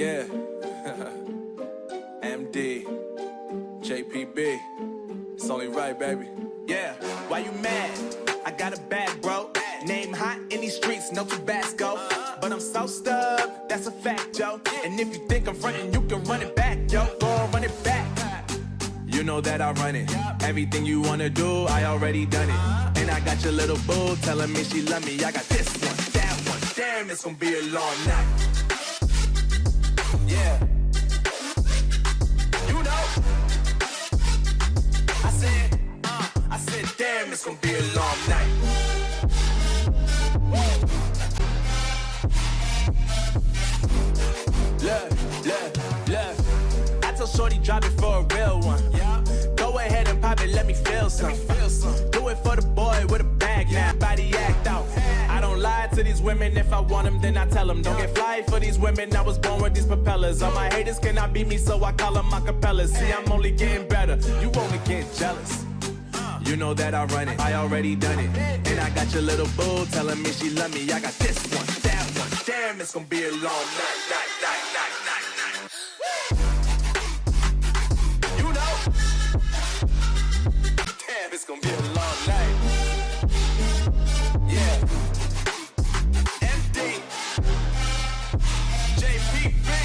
yeah. MD, JPB. It's only right, baby. Yeah, why you mad? I got a bag, bro. Name hot in these streets, no Tabasco. But I'm so stubbed, that's a fact, yo. And if you think I'm frontin', you can run it back, yo. Go run it back. You know that I run it. Everything you wanna do, I already done it. And I got your little boo telling me she love me. I got this one, that one. Damn, it's gonna be a long night. It's gonna be a long night. Look, look, look. I told Shorty drop it for a real one. Yeah. Go ahead and pop it, let me feel some. Feel some. Do it for the boy with a bag now. Body act out. I don't lie to these women. If I want them, then I tell them. Don't get fly for these women. I was born with these propellers. All my haters cannot beat me, so I call them my capellas. See, I'm only getting better. You only get jealous. You know that I run it, I already done it. And I got your little boo telling me she love me. I got this one, that one. Damn, it's gonna be a long night, night, night, night, night, night. You know, damn, it's gonna be a long night. Yeah, MD, JP.